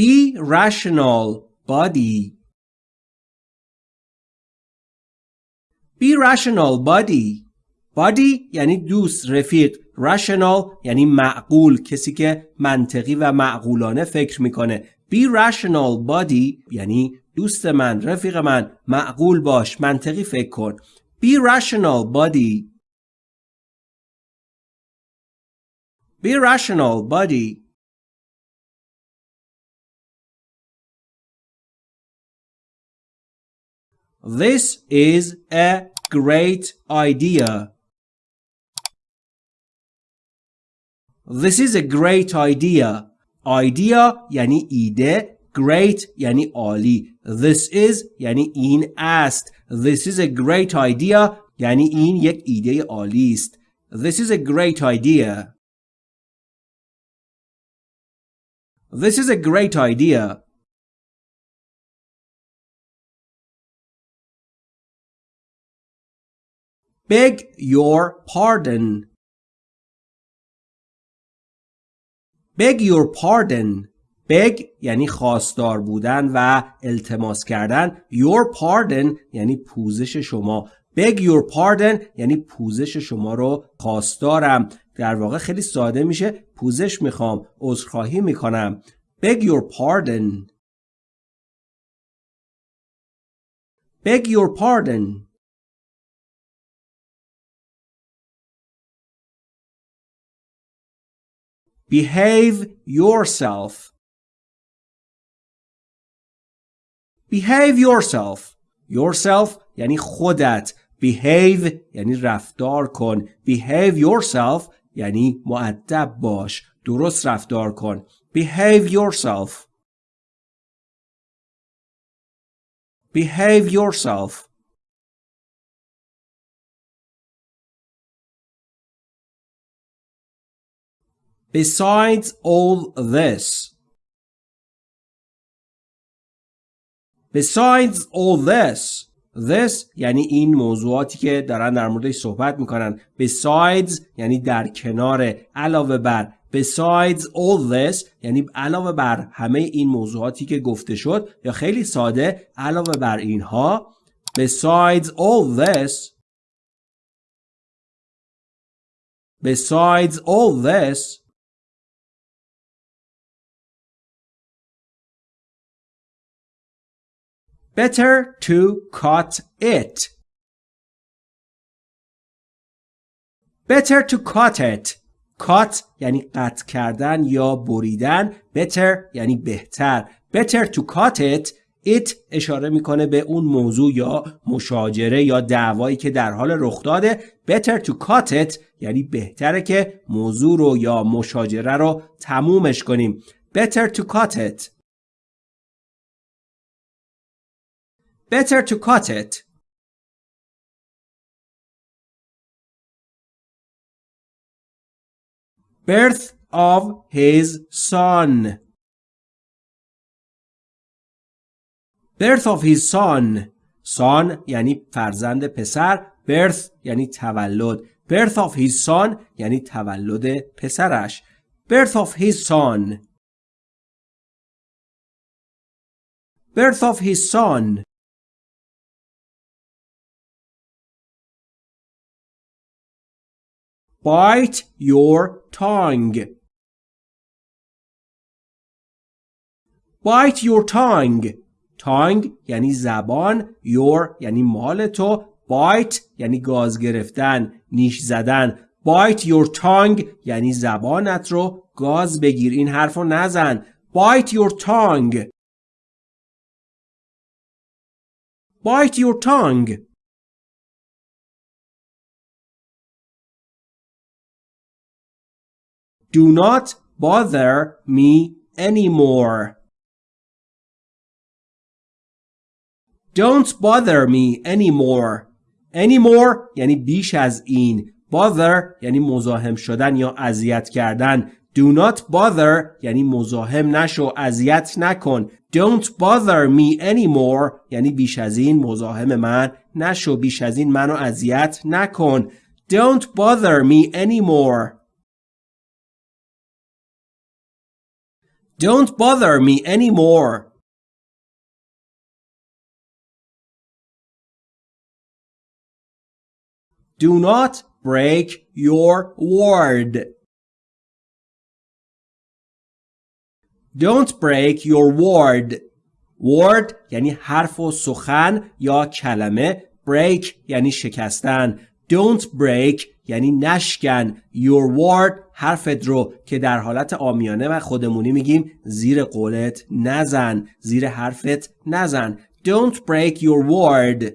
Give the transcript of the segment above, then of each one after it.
Be rational body Be rational body body یعنی دوست رفیق. Rational یعنی معقول کسی که منطقی و معقولانه فکر می‌کنه. Be rational body یعنی دوست من رفیق من. معقول باش منطقی فکر کن. Be rational body Be rational body This is a great idea. This is a great idea. Idea یعنی ایده Great یعنی عالی This is یعنی این است This is a great idea یعنی این یک ایده عالی است This is a great idea This is a great idea Beg your pardon. Beg your pardon. Beg یعنی خواستار بودن و التماس کردن. Your pardon یعنی پوزش شما. Beg your pardon یعنی پوزش شما رو خواستارم. در واقع خیلی ساده میشه پوزش می‌خوام. عذرخواهی می‌کنم. Beg your pardon. Beg your pardon. Behave yourself. Behave yourself. Yourself یعنی خودت. Behave یعنی رفتار کن. Behave yourself یعنی معدب باش. درست رفتار کن. Behave yourself. Behave yourself. Besides all this. Besides all this. This یعنی این موضوعاتی که دارن در موردش صحبت می‌کنن. Besides یعنی در کنار علاوه بر. Besides all this یعنی علاوه بر همه این موضوعاتی که گفته شد یا خیلی ساده علاوه بر اینها Besides all this Besides all this Better to cut it. Better to cut it. Cut یعنی قطع کردن یا بریدن. Better یعنی بهتر. Better to cut it. It اشاره می‌کنه به اون موضوع یا مشاجره یا دعوایی که در حال رخ داده. Better to cut it یعنی بهتره که موضوع رو یا مشاجره رو تمومش کنیم. Better to cut it. Better to cut it. Birth of his son. Birth of his son. Son یعنی فرزند پسر. Birth یعنی تولد. Birth of his son یعنی تولد پسرش. Birth of his son. Birth of his son. Bite your tongue. Bite your tongue. Tongue یعنی زبان. Your یعنی مال تو. Bite یعنی گاز گرفتن. نیش زدن. Bite your tongue یعنی زبانت رو گاز بگیر. این حرف رو نزن. Bite your tongue. Bite your tongue. Do not bother me anymore. Don't bother me anymore. Anymore یعنی بیش از این. Bother یعنی مزاحم شدن یا اذیت کردن. Do not bother یعنی مزاحم نشو اذیت نکن. Don't bother me anymore یعنی بیش از این مزاحم من نشو بیش از این منو اذیت نکن. Don't bother me anymore. Don't bother me anymore. Do not break your word. Don't break your word. word یعنی حرف و سخن یا کلمه break یعنی شکستن don't break یعنی نشکن your word حرفت رو که در حالت آمیانه و خودمونی میگیم زیر قولت نزن زیر حرفت نزن don't break your word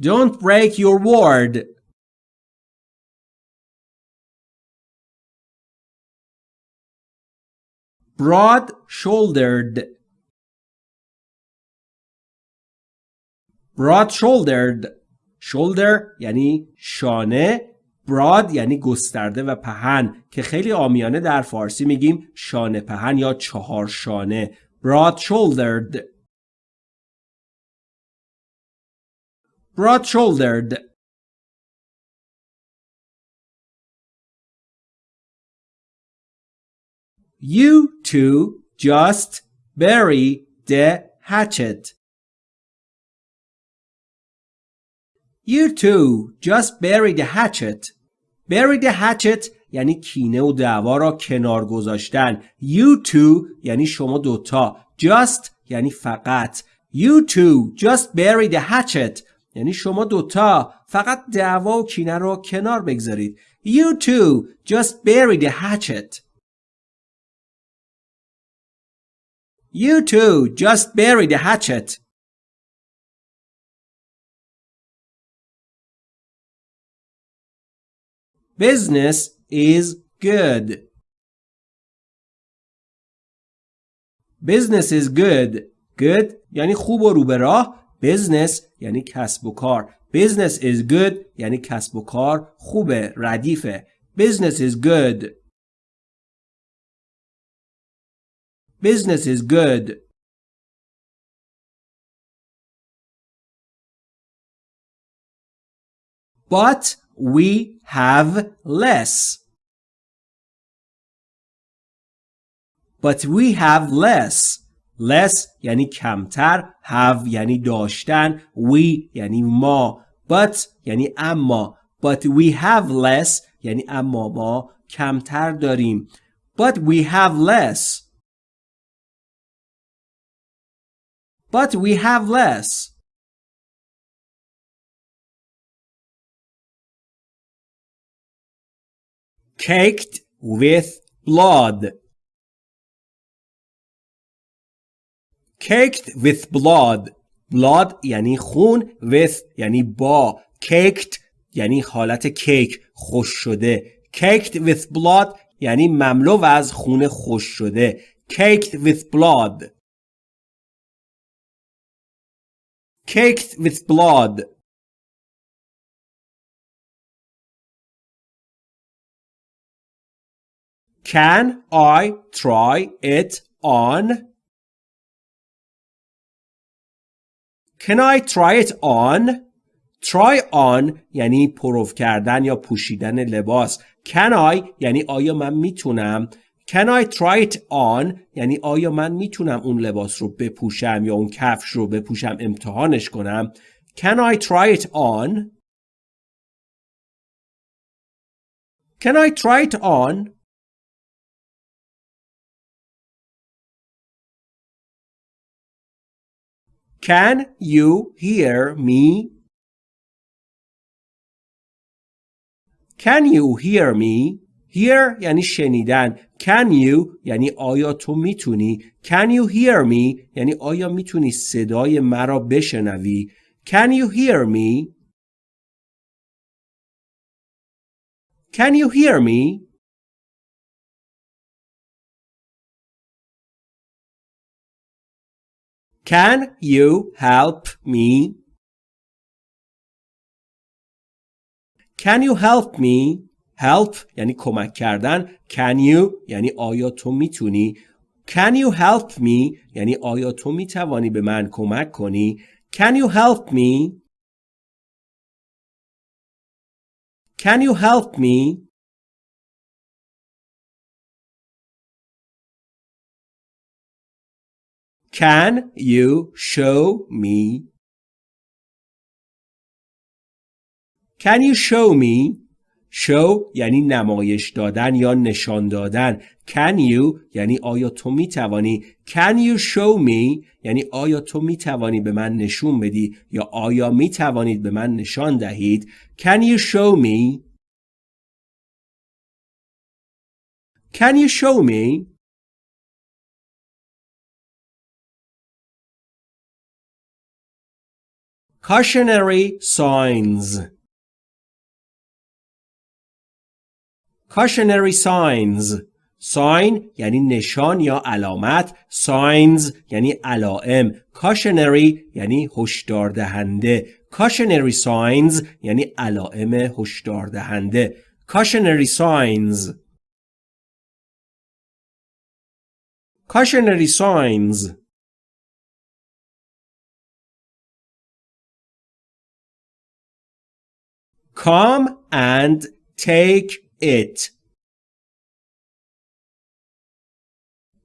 don't break your word broad shouldered broad shouldered shoulder یعنی شانه broad یعنی گسترده و پهن که خیلی آمیانه در فارسی میگیم شانه پهن یا چهار شانه broad shouldered broad shouldered You two just bury the hatchet. You two just bury the hatchet. Bury the hatchet یعنی کینه و دعوا را کنار گذاشتن. You two یعنی شما دوتا. Just یعنی فقط. You two just bury the hatchet. یعنی شما دوتا فقط دعوا و کینه را کنار بگذارید. You two just bury the hatchet. You two just bury the hatchet. Business is good. Business is good. Good یعنی خوب و رو به راه. Business یعنی کسب و کار. Business is good یعنی کسب و کار خوبه ردیفه. Business is good. Business is good. But we have less. But we have less. Less یعنی کمتر. Have یعنی داشتن. We یعنی ما. But یعنی اما. But we have less یعنی اما ما کمتر داریم. But we have less. but we have less. Caked with blood. Caked with blood. blood یعنی خون with یعنی با caked یعنی حالت کیک خوش شده caked with blood یعنی مملو از خون خوش شده caked with blood caked with blood. Can I try it on? Can I try it on? Try on یعنی پروف کردن یا پوشیدن لباس. Can I یعنی آیا من می‌تونم Can I try it on یعنی آیا من می‌تونم اون لباس رو بپوشم یا اون کفش رو بپوشم امتحانش کنم Can I try it on Can I try it on Can you hear me Can you hear me Hear یعنی شنیدن. Can you یعنی آیا تو میتونی. Can you hear me یعنی آیا میتونی صدای مرا بشنوی. Can you hear me? Can you hear me? Can you help me? Can you help me? help یعنی کمک کردن can you یعنی آیا تو میتونی can you help me یعنی آیا تو میتوانی به من کمک کنی can you help me can you help me Can you show me? Can you show me? show یعنی نمایش دادن یا نشان دادن. Can you یعنی آیا تو می توانی can you show me? یعنی آیا تو می توانی به من نشون بدی یا آیا می توانید به من نشان دهید؟ Can you show me? Can you show me? Cautionary signs cautionary signs sign یعنی نشان یا علامت signs یعنی علائم cautionary یعنی هشدار دهنده cautionary signs یعنی علائم هشدار دهنده cautionary signs cautionary signs come and take it.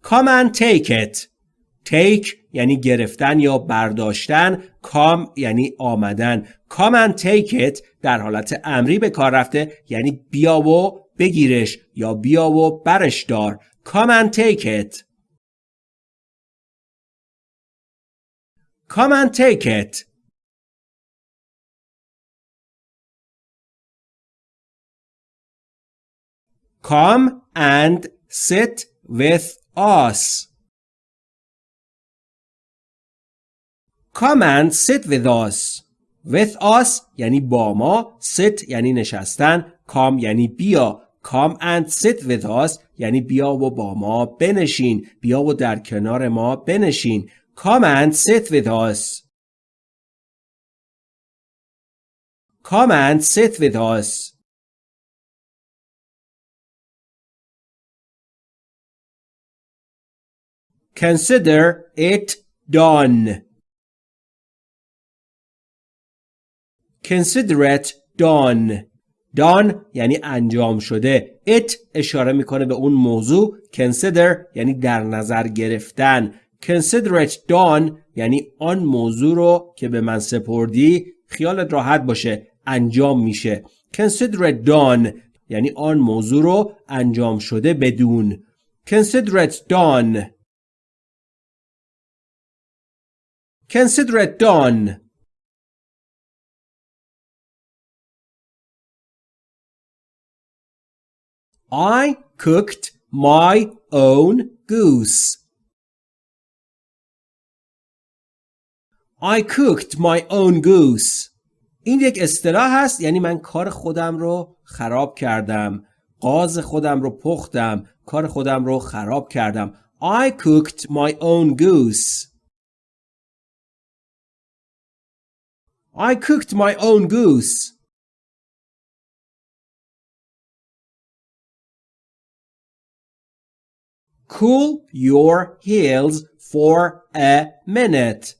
Come and take it. Take یعنی گرفتن یا برداشتن come یعنی آمدن come and take it در حالت امری به کار رفته یعنی بیا و بگیرش یا بیا و برش دار come and take it come and take it Come and sit with us. Come and sit with us. With us یعنی با ما sit یعنی نشستن come یعنی بیا come and sit with us یعنی بیا و با ما بنشین بیا و در کنار ما بنشین come and sit with us come and sit with us Consider it done. Consider it done. done یعنی انجام شده. it اشاره می‌کنه به اون موضوع. consider یعنی در نظر گرفتن. consider it done یعنی آن موضوع رو که به من سپردی خیالت راحت باشه انجام میشه. consider it done یعنی آن موضوع رو انجام شده بدون. consider it done Consider it done. I cooked my own goose. I cooked my own goose. این یک اصطلاح هست یعنی من کار خودم رو خراب کردم. قاز خودم رو پختم. کار خودم رو خراب کردم. I cooked my own goose. I cooked my own goose. Cool your heels for a minute.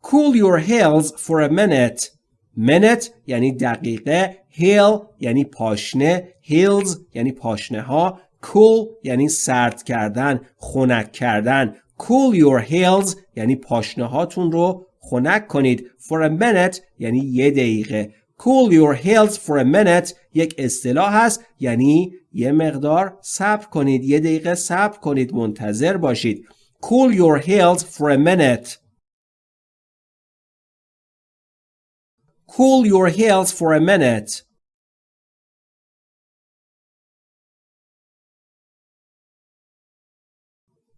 Cool your heels for a minute. minute یعنی دقیقه heel یعنی پاشنه heels یعنی پاشنه ها cool یعنی سرد کردن خنک کردن cool your heels یعنی پاشنه هاتون رو خنک کنید for a minute یعنی یه دقیقه cool your heels for a minute یک اصطلاح هست یعنی یه مقدار صبر کنید یه دقیقه صبر کنید منتظر باشید cool your heels for a minute cool your heels for a minute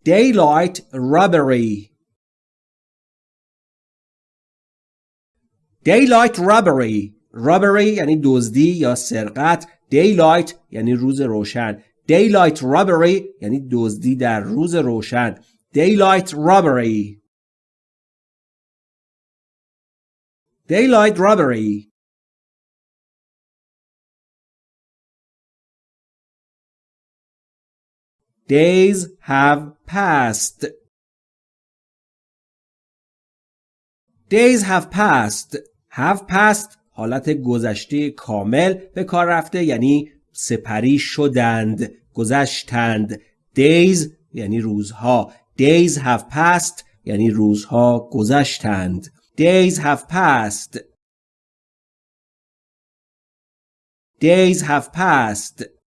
daylight robbery daylight robbery robbery یعنی دزدی یا سرقت daylight یعنی روز روشن daylight robbery یعنی دزدی در روز روشن daylight robbery daylight robbery Days have passed. Days have passed. Have passed حالت گذشته کامل به کار رفته یعنی سپری شدند گذشتند days یعنی روزها days have passed یعنی روزها گذشتند days have passed days have passed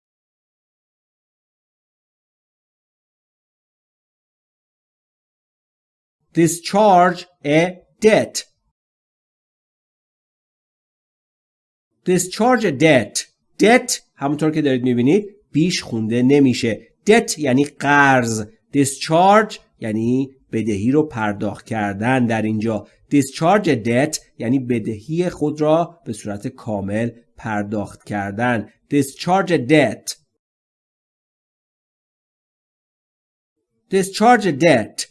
discharge a debt. Discharge a debt. Debt همونطور که دارید می‌بینید بیش خونده نمیشه. Debt یعنی قرض. Discharge یعنی بدهی رو پرداخت کردن در اینجا. Discharge a debt یعنی بدهی خود را به صورت کامل پرداخت کردن. Discharge a debt. Discharge a debt.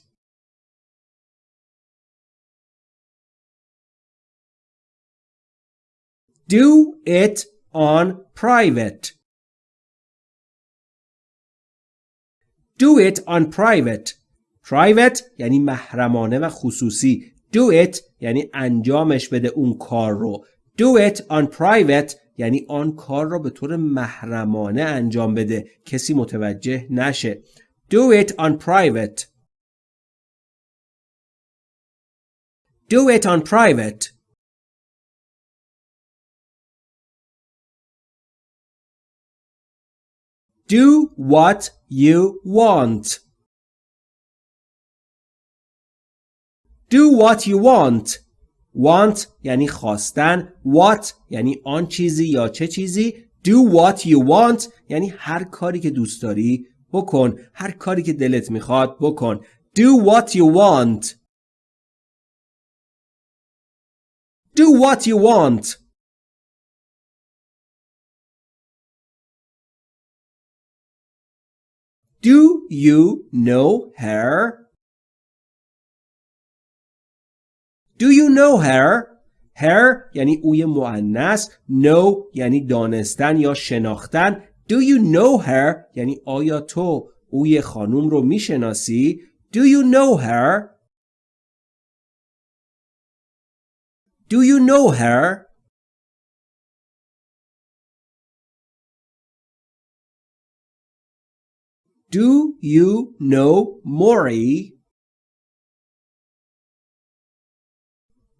Do it on private. Do it on private. Private یعنی محرمانه و خصوصی. Do it یعنی انجامش بده اون کار رو. Do it on private یعنی آن کار رو به طور محرمانه انجام بده. کسی متوجه نشه. Do it on private. Do it on private. Do what you want. Do what you want. Want یعنی خواستن. What یعنی آن چیزی یا چه چیزی. Do what you want یعنی هر کاری که دوست داری بکن. هر کاری که دلت می‌خواد بکن. Do what you want. Do what you want. Do you know her? Do you know her? Her یعنی اوی معنیس know یعنی دانستن یا شناختن Do you know her یعنی آیا تو اوی خانوم رو می‌شناسی Do you know her? Do you know her? Do you know Maury?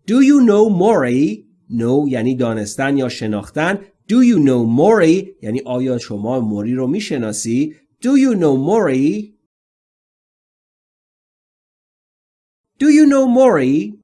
Do you know Maury? Know یعنی دانستن یا شناختن. Do you know Maury یعنی آیا شما موری رو می‌شناسی؟ Do you know Maury? Do you know Maury?